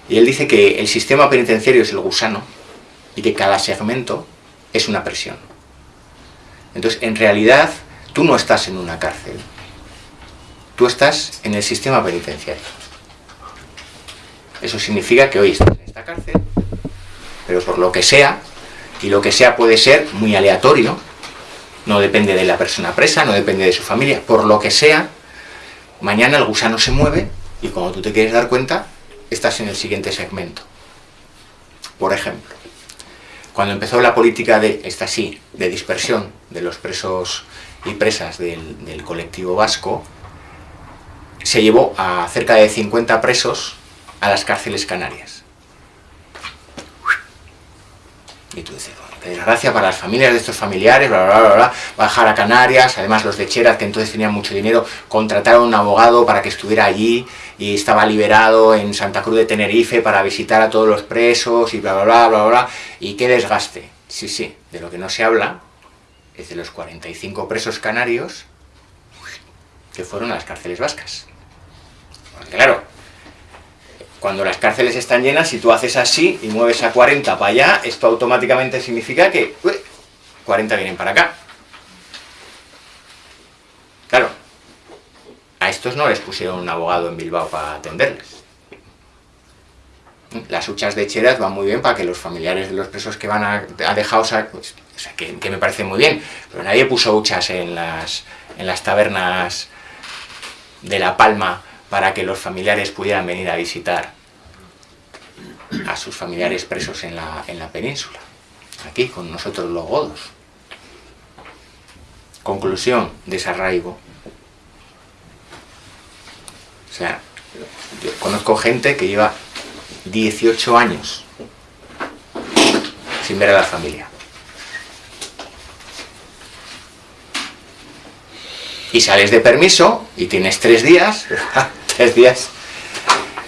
Y él dice que el sistema penitenciario es el gusano y que cada segmento es una presión. Entonces, en realidad, tú no estás en una cárcel, tú estás en el sistema penitenciario. Eso significa que hoy estás en esta cárcel, pero por lo que sea, y lo que sea puede ser muy aleatorio, no depende de la persona presa, no depende de su familia, por lo que sea, mañana el gusano se mueve y cuando tú te quieres dar cuenta, estás en el siguiente segmento. Por ejemplo, cuando empezó la política de, esta sí, de dispersión de los presos y presas del, del colectivo vasco, se llevó a cerca de 50 presos a las cárceles canarias. Y tú dices, desgracia para las familias de estos familiares, bla, bla, bla, bla, bajar a Canarias, además los de Cheras, que entonces tenían mucho dinero, contrataron a un abogado para que estuviera allí y estaba liberado en Santa Cruz de Tenerife para visitar a todos los presos y bla, bla, bla, bla, bla, y qué desgaste. Sí, sí, de lo que no se habla es de los 45 presos canarios que fueron a las cárceles vascas. Porque claro, cuando las cárceles están llenas, si tú haces así y mueves a 40 para allá, esto automáticamente significa que 40 vienen para acá. Claro, a estos no les pusieron un abogado en Bilbao para atenderles. Las huchas de cheras van muy bien para que los familiares de los presos que van a, dejar, pues, o sea, que, que, me parece muy bien, pero nadie puso huchas en las, en las tabernas de La Palma para que los familiares pudieran venir a visitar a sus familiares presos en la, en la península, aquí con nosotros los godos. Conclusión, desarraigo. O sea, yo conozco gente que lleva 18 años sin ver a la familia. Y sales de permiso y tienes tres días tres días,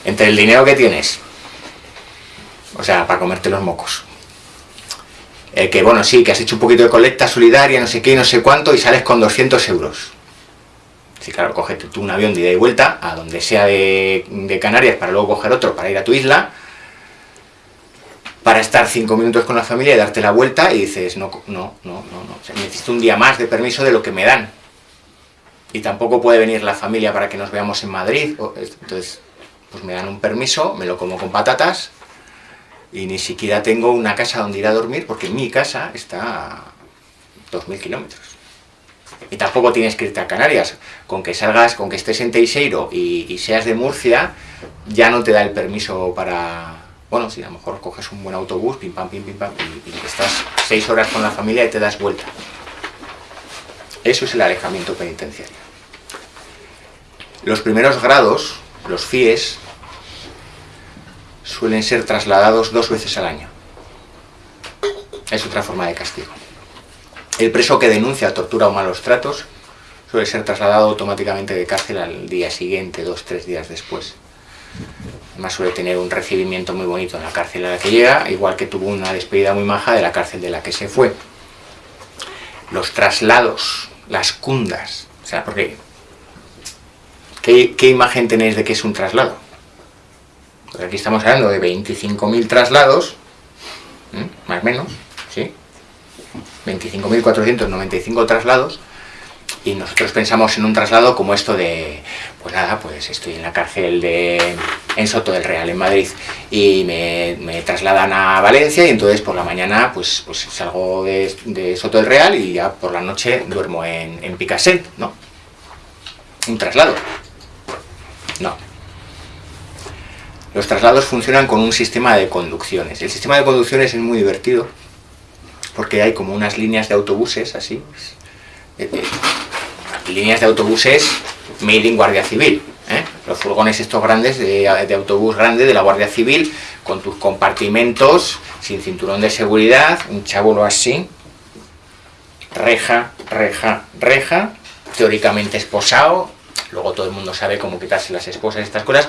entre el dinero que tienes, o sea, para comerte los mocos, eh, que bueno, sí, que has hecho un poquito de colecta solidaria, no sé qué, no sé cuánto, y sales con 200 euros. Sí, claro, cógete tú un avión de ida y vuelta a donde sea de, Canarias para luego coger otro para ir a tu isla, para estar cinco minutos con la familia y darte la vuelta y dices, no, no, no, no, no. necesito un día más de permiso de lo que me dan y tampoco puede venir la familia para que nos veamos en Madrid, entonces pues me dan un permiso, me lo como con patatas y ni siquiera tengo una casa donde ir a dormir porque mi casa está a 2.000 kilómetros. Y tampoco tienes que irte a Canarias, con que salgas, con que estés en Teixeiro y, seas de Murcia, ya no te da el permiso para... Bueno, si a lo mejor coges un buen autobús, pim pam, pim, pim pam, y, y estás seis horas con la familia y te das vuelta. Eso es el alejamiento penitenciario. Los primeros grados, los FIES, suelen ser trasladados dos veces al año. Es otra forma de castigo. El preso que denuncia tortura o malos tratos suele ser trasladado automáticamente de cárcel al día siguiente, dos, tres días después. Además suele tener un recibimiento muy bonito en la cárcel a la que llega, igual que tuvo una despedida muy maja de la cárcel de la que se fue. Los traslados, las cundas, o sea, porque ¿Qué, imagen tenéis de qué es un traslado? Pues aquí estamos hablando de 25.000 traslados, más o menos, ¿sí? 25.495 traslados, y nosotros pensamos en un traslado como esto de, pues nada, pues estoy en la cárcel de, en Soto del Real, en Madrid, y me, trasladan a Valencia, y entonces por la mañana pues, pues salgo de, Soto del Real y ya por la noche duermo en, en ¿no? Un traslado. No. Los traslados funcionan con un sistema de conducciones. El sistema de conducciones es muy divertido, porque hay como unas líneas de autobuses, así. Líneas de autobuses made in Guardia Civil. ¿eh? Los furgones estos grandes, de, autobús grande de la Guardia Civil, con tus compartimentos, sin cinturón de seguridad, un chabulo así, reja, reja, reja, teóricamente esposado, luego todo el mundo sabe cómo quitarse las esposas y estas cosas,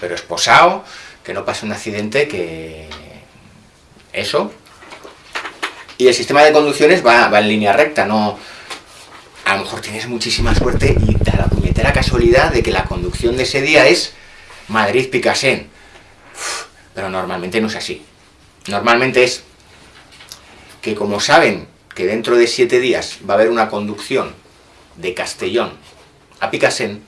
pero esposado, que no pase un accidente, que eso. Y el sistema de conducciones va, va en línea recta, no a lo mejor tienes muchísima suerte y da la casualidad de que la conducción de ese día es Madrid-Picasen. Pero normalmente no es así. Normalmente es que como saben que dentro de siete días va a haber una conducción de Castellón a Picasen,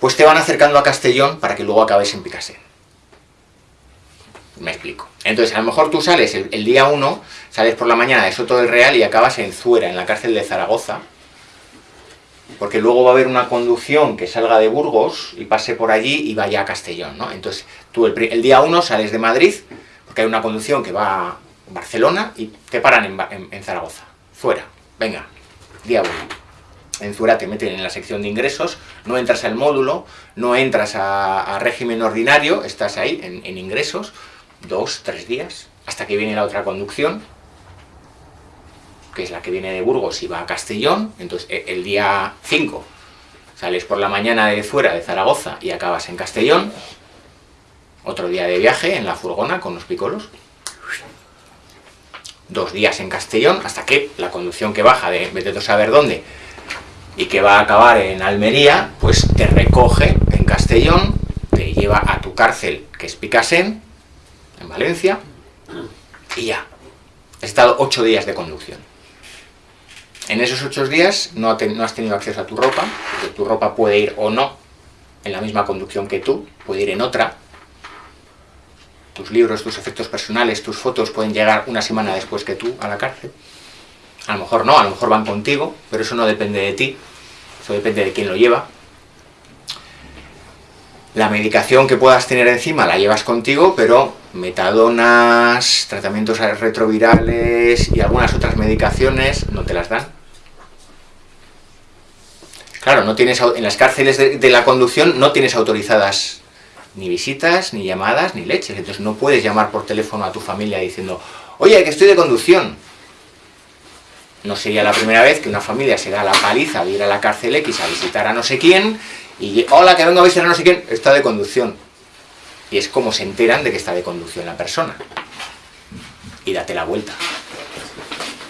pues te van acercando a Castellón para que luego acabes en Picasen. Me explico. Entonces, a lo mejor tú sales el, día 1, sales por la mañana de Soto del Real y acabas en Zuera, en la cárcel de Zaragoza, porque luego va a haber una conducción que salga de Burgos y pase por allí y vaya a Castellón, ¿no? Entonces, tú el, día 1 sales de Madrid, porque hay una conducción que va a Barcelona y te paran en, Zaragoza. Fuera, venga, día 1. En Zuera te meten en la sección de ingresos, no entras al módulo, no entras a, régimen ordinario, estás ahí en ingresos, dos, tres días, hasta que viene la otra conducción, que es la que viene de Burgos y va a Castellón, entonces e, el día 5 sales por la mañana de fuera de Zaragoza y acabas en Castellón, otro día de viaje en la furgona con los picolos, dos días en Castellón, hasta que la conducción que baja de vete a saber dónde y que va a acabar en Almería, pues te recoge en Castellón, te lleva a tu cárcel, que es Picasen, en Valencia, y ya. He estado ocho días de conducción. En esos ocho días no, has tenido acceso a tu ropa, porque tu ropa puede ir o no en la misma conducción que tú, puede ir en otra. Tus libros, tus efectos personales, tus fotos pueden llegar una semana después que tú a la cárcel. A lo mejor no, a lo mejor van contigo, pero eso no depende de ti, eso depende de quién lo lleva. La medicación que puedas tener encima la llevas contigo, pero metadonas, tratamientos retrovirales y algunas otras medicaciones no te las dan. Claro, no tienes, en las cárceles de, la conducción no tienes autorizadas ni visitas, ni llamadas, ni leches. Entonces no puedes llamar por teléfono a tu familia diciendo, oye, que estoy de conducción. No sería la primera vez que una familia se da la paliza de ir a la cárcel X a visitar a no sé quién y, hola, que vengo a visitar a no sé quién, está de conducción y es como se enteran de que está de conducción la persona. Y date la vuelta.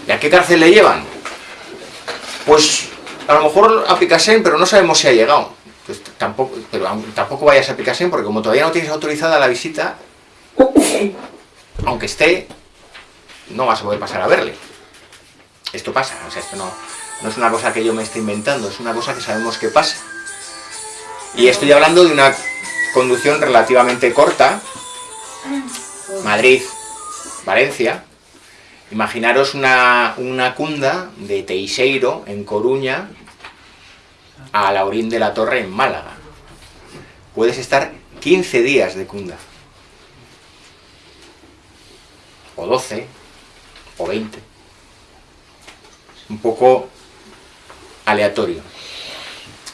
¿Y a qué cárcel le llevan? Pues a lo mejor a Picasen, pero no sabemos si ha llegado. Pues tampoco, pero tampoco vayas a Picasen porque como todavía no tienes autorizada la visita, aunque esté, no vas a poder pasar a verle. Esto pasa, o sea, esto no, no es una cosa que yo me esté inventando, es una cosa que sabemos que pasa. Y estoy hablando de una conducción relativamente corta, Madrid, Valencia, imaginaros una, una cunda de Teixeiro, en Coruña, a Laurín de la Torre, en Málaga. Puedes estar 15 días de cunda. O 12, o 20. Un poco aleatorio.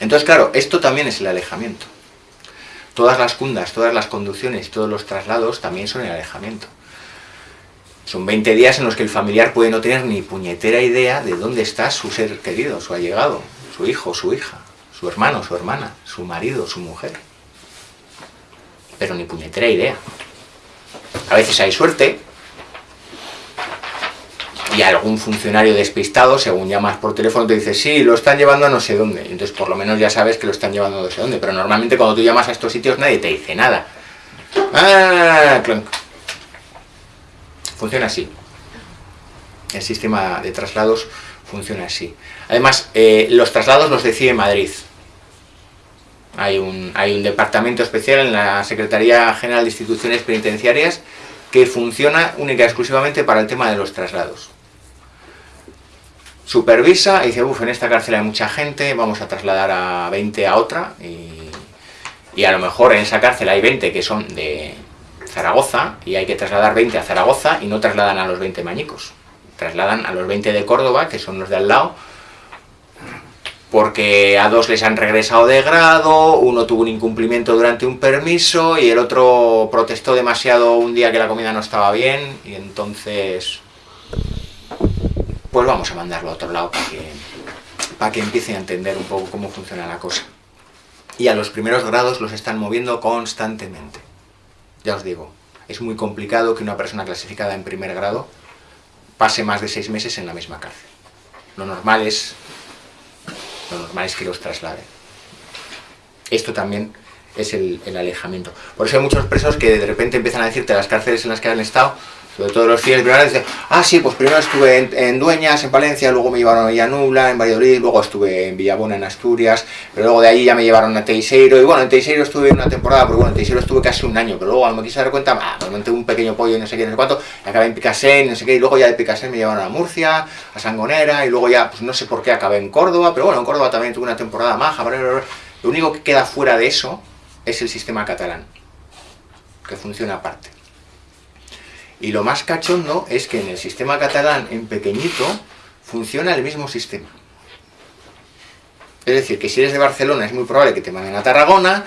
Entonces, claro, esto también es el alejamiento. Todas las cundas, todas las conducciones, todos los traslados también son el alejamiento. Son 20 días en los que el familiar puede no tener ni puñetera idea de dónde está su ser querido, su allegado, su hijo, su hija, su hermano, su hermana, su marido, su mujer. Pero ni puñetera idea. A veces hay suerte, y algún funcionario despistado, según llamas por teléfono, te dice, sí, lo están llevando a no sé dónde. Entonces, por lo menos ya sabes que lo están llevando a no sé dónde. Pero normalmente cuando tú llamas a estos sitios nadie te dice nada. Ah, funciona así. El sistema de traslados funciona así. Además, eh, los traslados los decide Madrid. Hay un, hay un departamento especial en la Secretaría General de Instituciones Penitenciarias que funciona única y exclusivamente para el tema de los traslados supervisa y dice, uff, en esta cárcel hay mucha gente, vamos a trasladar a 20 a otra y, a lo mejor en esa cárcel hay 20 que son de Zaragoza y hay que trasladar 20 a Zaragoza y no trasladan a los 20 mañicos, trasladan a los 20 de Córdoba, que son los de al lado, porque a dos les han regresado de grado, uno tuvo un incumplimiento durante un permiso y el otro protestó demasiado un día que la comida no estaba bien y entonces pues vamos a mandarlo a otro lado para que, para que empiece a entender un poco cómo funciona la cosa. Y a los primeros grados los están moviendo constantemente. Ya os digo, es muy complicado que una persona clasificada en primer grado pase más de seis meses en la misma cárcel. Lo normal es lo normal es que los trasladen. Esto también es el, alejamiento. Por eso hay muchos presos que de repente empiezan a decirte las cárceles en las que han estado, sobre todo los fieles primeros, dicen, ah sí, pues primero estuve en, Dueñas, en Valencia, luego me llevaron a Villanubla, en Valladolid, luego estuve en Villabona, en Asturias, pero luego de ahí ya me llevaron a Teixeiro, y bueno, en Teixeiro estuve una temporada, pero bueno, en Teixeiro estuve casi un año, pero luego cuando me quise dar cuenta, ah, pues monté un pequeño pollo no sé qué, no sé cuánto, acabé en Picasen, no sé qué, y luego ya de Picasen me llevaron a Murcia, a Sangonera, y luego ya, pues no sé por qué acabé en Córdoba, pero bueno, en Córdoba también tuve una temporada maja, lo único que queda fuera de eso es el sistema catalán, que funciona aparte. Y lo más cachondo es que en el sistema catalán, en pequeñito, funciona el mismo sistema. Es decir, que si eres de Barcelona es muy probable que te manden a Tarragona,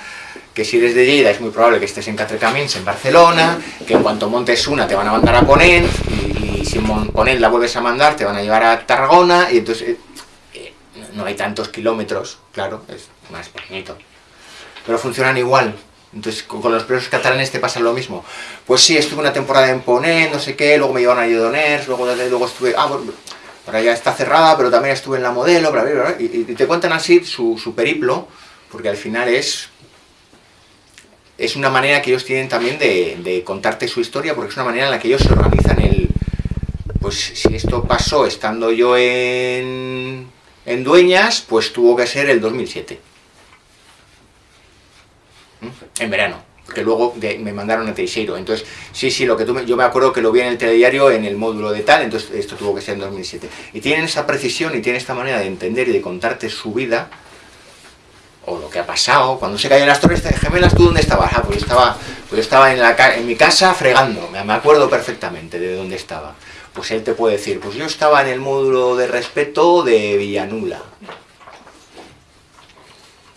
que si eres de Lleida es muy probable que estés en Catrecamins, en Barcelona, que en cuanto montes una te van a mandar a Ponent, y, si Ponent la vuelves a mandar te van a llevar a Tarragona, y entonces eh, eh, no hay tantos kilómetros, claro, es más pequeñito. Pero funcionan igual, entonces, con los presos catalanes te pasa lo mismo. Pues sí, estuve una temporada en Ponent, no sé qué, luego me llevaron a Lledoners, luego, luego estuve... Ah, bueno, ahora ya está cerrada, pero también estuve en la modelo, bla, bla, bla, y, te cuentan así su, periplo, porque al final es... Es una manera que ellos tienen también de, contarte su historia, porque es una manera en la que ellos se organizan el... Pues si esto pasó estando yo en, en Dueñas, pues tuvo que ser el 2007 en verano, que luego me mandaron a Teixeiro. Entonces, sí, sí, lo que tú yo me acuerdo que lo vi en el telediario en el módulo de tal, entonces esto tuvo que ser en 2007. Y tienen esa precisión y tienen esta manera de entender y de contarte su vida, o lo que ha pasado, cuando se caen las torres gemelas, ¿tú dónde estabas? Ah, pues estaba, pues estaba en, la, en mi casa fregando, me acuerdo perfectamente de dónde estaba. Pues él te puede decir, pues yo estaba en el módulo de respeto de Villanula.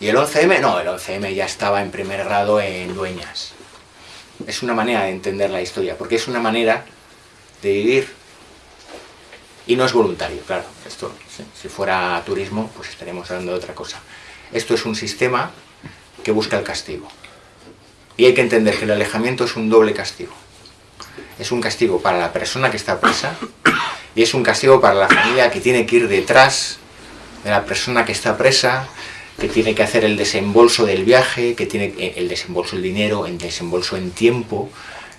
¿Y el 11M? No, el 11M ya estaba en primer grado en Dueñas. Es una manera de entender la historia, porque es una manera de vivir y no es voluntario, claro. Esto, si fuera turismo, pues estaríamos hablando de otra cosa. Esto es un sistema que busca el castigo. Y hay que entender que el alejamiento es un doble castigo. Es un castigo para la persona que está presa y es un castigo para la familia que tiene que ir detrás de la persona que está presa que tiene que hacer el desembolso del viaje, que tiene eh, el desembolso del dinero, el desembolso en tiempo,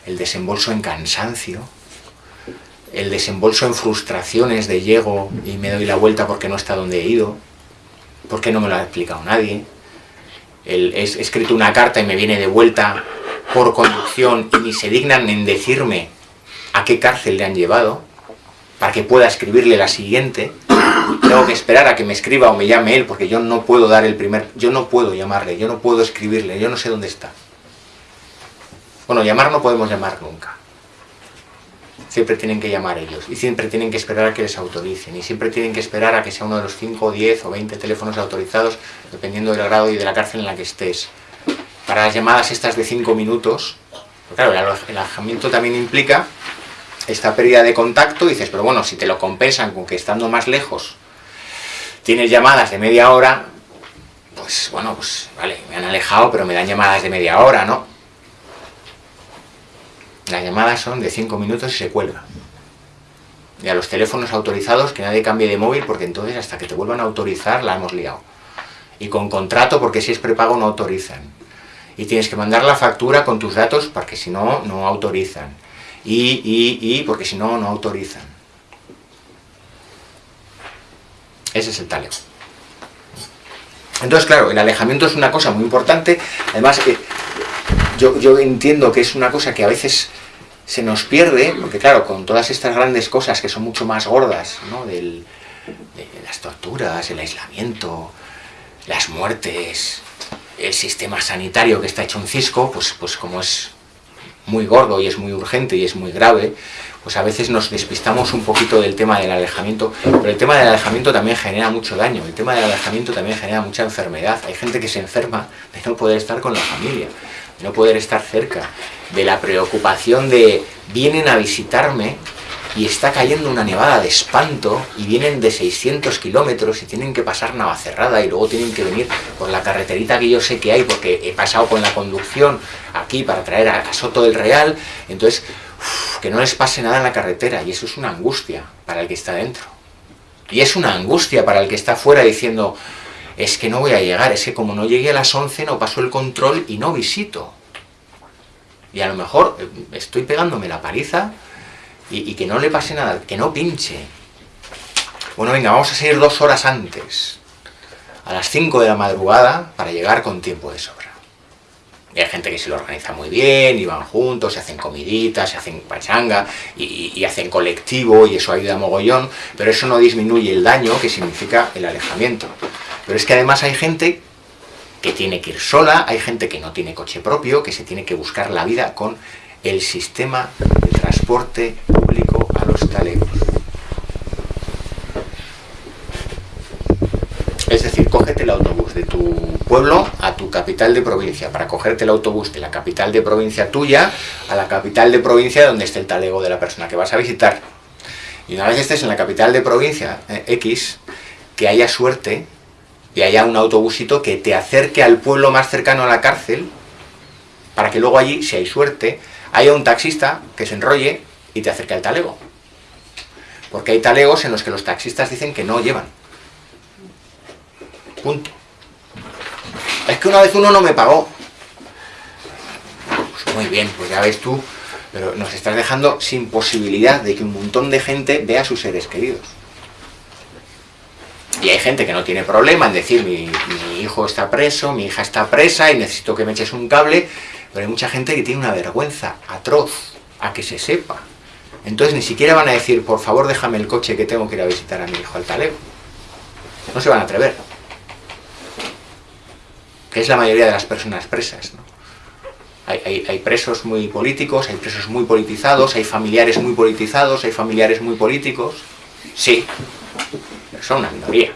el desembolso en cansancio, el desembolso en frustraciones de llego y me doy la vuelta porque no está donde he ido, porque no me lo ha explicado nadie, el, he escrito una carta y me viene de vuelta por conducción y ni se dignan en decirme a qué cárcel le han llevado, para que pueda escribirle la siguiente, tengo que esperar a que me escriba o me llame él, porque yo no puedo dar el primer... Yo no puedo llamarle, yo no puedo escribirle, yo no sé dónde está. Bueno, llamar no podemos llamar nunca. Siempre tienen que llamar ellos, y siempre tienen que esperar a que les autoricen, y siempre tienen que esperar a que sea uno de los 5, 10 o 20 teléfonos autorizados, dependiendo del grado y de la cárcel en la que estés. Para las llamadas estas de 5 minutos, claro, el alojamiento también implica esta pérdida de contacto, dices, pero bueno, si te lo compensan con que estando más lejos tienes llamadas de media hora, pues bueno, pues vale, me han alejado, pero me dan llamadas de media hora, ¿no? Las llamadas son de 5 minutos y se cuelga. Y a los teléfonos autorizados que nadie cambie de móvil porque entonces hasta que te vuelvan a autorizar la hemos liado. Y con contrato porque si es prepago no autorizan. Y tienes que mandar la factura con tus datos porque si no, no autorizan y, y, y, porque si no, no autorizan. Ese es el taleo. Entonces, claro, el alejamiento es una cosa muy importante, además eh, yo, yo entiendo que es una cosa que a veces se nos pierde, porque claro, con todas estas grandes cosas que son mucho más gordas, ¿no? Del, de las torturas, el aislamiento, las muertes, el sistema sanitario que está hecho un cisco, pues, pues como es muy gordo y es muy urgente y es muy grave, pues a veces nos despistamos un poquito del tema del alejamiento, pero el tema del alejamiento también genera mucho daño, el tema del alejamiento también genera mucha enfermedad, hay gente que se enferma de no poder estar con la familia, de no poder estar cerca, de la preocupación de vienen a visitarme y está cayendo una nevada de espanto y vienen de 600 kilómetros y tienen que pasar Navacerrada y luego tienen que venir por la carreterita que yo sé que hay porque he pasado con la conducción aquí para traer a, Soto del Real, entonces que no les pase nada en la carretera y eso es una angustia para el que está dentro. Y es una angustia para el que está fuera diciendo, es que no voy a llegar, es que como no llegué a las 11 no paso el control y no visito. Y a lo mejor eh, estoy pegándome la paliza y, que no le pase nada, que no pinche. Bueno, venga, vamos a seguir dos horas antes, a las 5 de la madrugada, para llegar con tiempo de sobra. Y hay gente que se lo organiza muy bien, y van juntos, se hacen comiditas, se hacen pachanga, y, hacen colectivo, y eso ayuda a mogollón, pero eso no disminuye el daño que significa el alejamiento. Pero es que además hay gente que tiene que ir sola, hay gente que no tiene coche propio, que se tiene que buscar la vida con el sistema de transporte público a los talegos. Es decir, cógete el autobús de tu pueblo a tu capital de provincia, para cogerte el autobús de la capital de provincia tuya a la capital de provincia donde esté el talego de la persona que vas a visitar. Y una vez estés en la capital de provincia eh, X, que haya suerte y haya un autobusito que te acerque al pueblo más cercano a la cárcel, para que luego allí, si hay suerte, haya un taxista que se enrolle y te acerque al talego. Porque hay talegos en los que los taxistas dicen que no llevan. Punto. Es que una vez uno no me pagó. Pues muy bien, pues ya ves tú, pero nos estás dejando sin posibilidad de que un montón de gente vea a sus seres queridos. Y hay gente que no tiene problema en decir, mi, mi, hijo está preso, mi hija está presa y necesito que me eches un cable, pero hay mucha gente que tiene una vergüenza atroz a que se sepa. Entonces ni siquiera van a decir, por favor déjame el coche que tengo que ir a visitar a mi hijo al talego. No se van a atrever. Que es la mayoría de las personas presas. Hay, hay, presos muy políticos, hay presos muy politizados, hay familiares muy politizados, hay familiares muy políticos. Sí, pero son una minoría.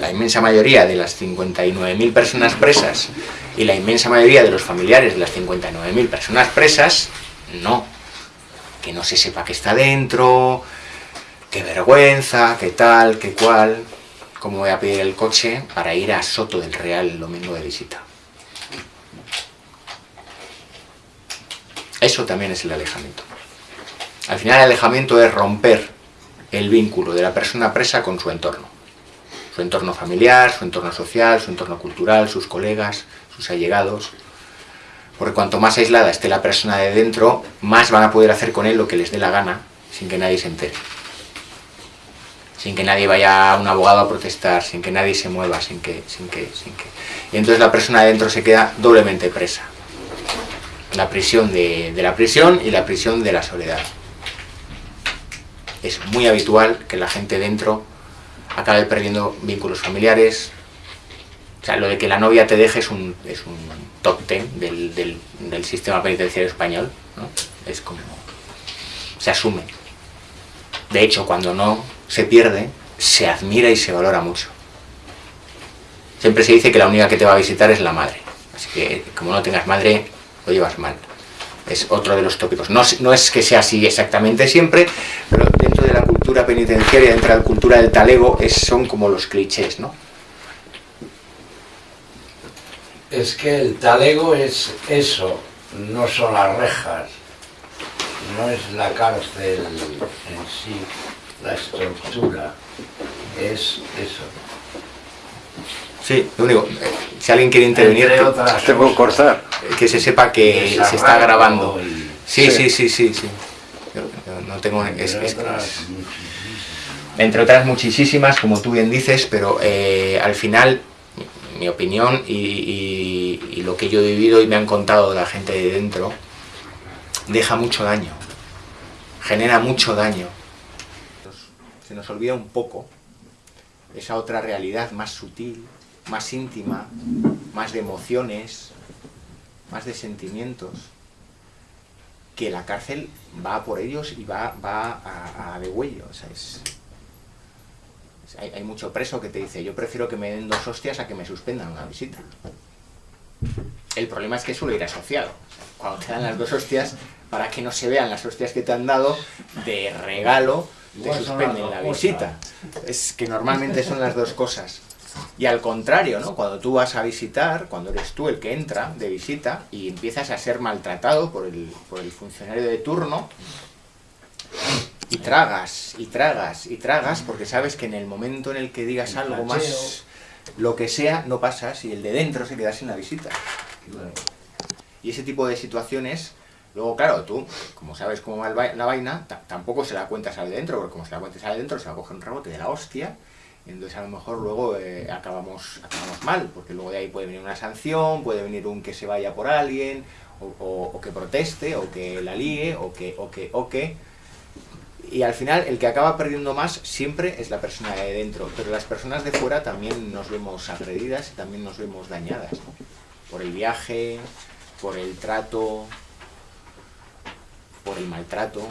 La inmensa mayoría de las 59.000 personas presas y la inmensa mayoría de los familiares de las 59.000 personas presas, no. Que no se sepa que está dentro, qué vergüenza, qué tal, qué cual, cómo voy a pedir el coche para ir a Soto del Real el domingo de visita. Eso también es el alejamiento. Al final el alejamiento es romper el vínculo de la persona presa con su entorno. Su entorno familiar, su entorno social, su entorno cultural, sus colegas, sus allegados, porque cuanto más aislada esté la persona de dentro, más van a poder hacer con él lo que les dé la gana, sin que nadie se entere. Sin que nadie vaya a un abogado a protestar, sin que nadie se mueva, sin que, sin que, sin que... Y entonces la persona de dentro se queda doblemente presa. La prisión de, de la prisión y la prisión de la soledad. Es muy habitual que la gente dentro acabe perdiendo vínculos familiares, o sea, lo de que la novia te deje es un, es un top ten del, del, sistema penitenciario español, ¿no? Es como... se asume. De hecho, cuando no se pierde, se admira y se valora mucho. Siempre se dice que la única que te va a visitar es la madre. Así que, como no tengas madre, lo llevas mal. Es otro de los tópicos. No, no es que sea así exactamente siempre, pero dentro de la cultura penitenciaria, dentro de la cultura del talego, es, son como los clichés, ¿no? es que el talego es eso, no son las rejas, no es la cárcel en sí, la estructura, es eso. Sí, lo único, si alguien quiere intervenir, que, puedo cortar. que se sepa que se está grabando. Sí, sí, sí, sí, sí. No tengo... entre otras muchísimas, como tú bien dices, pero eh, al final mi opinión y, lo que yo he vivido y me han contado de la gente de dentro, deja mucho daño, genera mucho daño. Se nos olvida un poco esa otra realidad más sutil, más íntima, más de emociones, más de sentimientos, que la cárcel va por ellos y va, va a, a degüello. O sea, es, es- hay, hay mucho preso que te dice, yo prefiero que me den dos hostias a que me suspendan una visita. El problema es que suele ir asociado. Cuando te dan las dos hostias, para que no se vean las hostias que te han dado, de regalo te suspenden la visita. Es que normalmente son las dos cosas. Y al contrario, ¿no? Cuando tú vas a visitar, cuando eres tú el que entra de visita y empiezas a ser maltratado por el, por el funcionario de turno, y tragas, y tragas, y tragas, porque sabes que en el momento en el que digas El algo más, lo que sea, no pasas y el de dentro se queda sin la visita. Y ese tipo de situaciones, luego claro, tú, como sabes cómo va la vaina, ta- tampoco se la cuentas al de dentro, porque como se la cuentes al de dentro, se va a coger un rebote de la hostia, entonces a lo mejor luego eh, acabamos, acabamos mal, porque luego de ahí puede venir una sanción, puede venir un que se vaya por alguien, o, que proteste, o que la líe, o que, o que, o que... Y al final el que acaba perdiendo más siempre es la persona de dentro, pero las personas de fuera también nos vemos agredidas y también nos vemos dañadas, por el viaje, por el trato, por el maltrato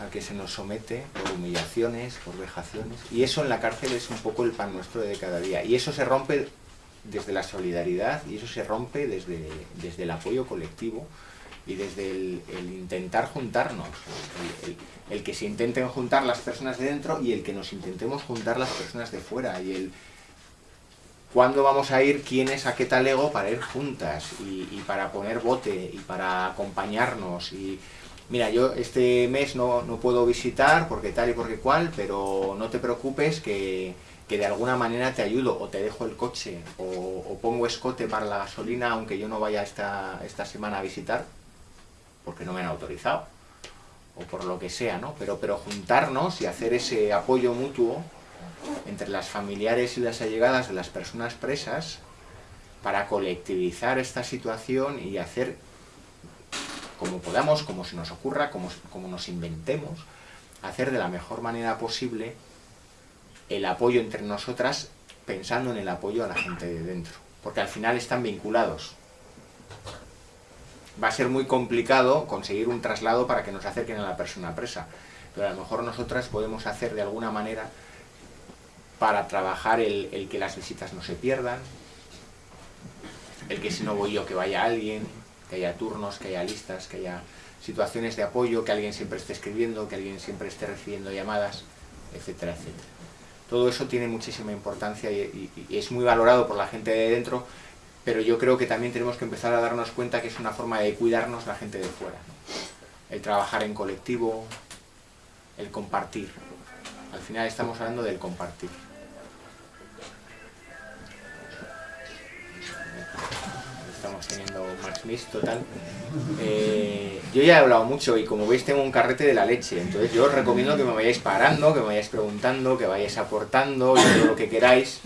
al que se nos somete, por humillaciones, por vejaciones. Y eso en la cárcel es un poco el pan nuestro de cada día. Y eso se rompe desde la solidaridad y eso se rompe desde, desde el apoyo colectivo y desde el, intentar juntarnos. El que se intenten juntar las personas de dentro y el que nos intentemos juntar las personas de fuera. Y el, cuándo vamos a ir, quiénes a qué talego para ir juntas y, y para poner bote y para acompañarnos y mira yo este mes no, no puedo visitar porque tal y porque cual pero no te preocupes que, que de alguna manera te ayudo o te dejo el coche o, pongo escote para la gasolina aunque yo no vaya esta, esta semana a visitar porque no me han autorizado o por lo que sea, ¿no? Pero, pero juntarnos y hacer ese apoyo mutuo entre las familiares y las allegadas de las personas presas para colectivizar esta situación y hacer como podamos, como se nos ocurra, como, como nos inventemos, hacer de la mejor manera posible el apoyo entre nosotras pensando en el apoyo a la gente de dentro, porque al final están vinculados. Va a ser muy complicado conseguir un traslado para que nos acerquen a la persona presa, pero a lo mejor nosotras podemos hacer de alguna manera para trabajar el, el que las visitas no se pierdan, el que si no voy yo que vaya alguien, que haya turnos, que haya listas, que haya situaciones de apoyo, que alguien siempre esté escribiendo, que alguien siempre esté recibiendo llamadas, etcétera, etcétera. Todo eso tiene muchísima importancia y, y- es muy valorado por la gente de dentro, pero yo creo que también tenemos que empezar a darnos cuenta que es una forma de cuidarnos la gente de fuera. El trabajar en colectivo, el compartir. Al final estamos hablando del compartir. Teniendo Max Mix total. Eh, yo ya he hablado mucho y como veis tengo un carrete de la leche, entonces yo os recomiendo que me vayáis parando, que me vayáis preguntando, que vayáis aportando todo lo que queráis.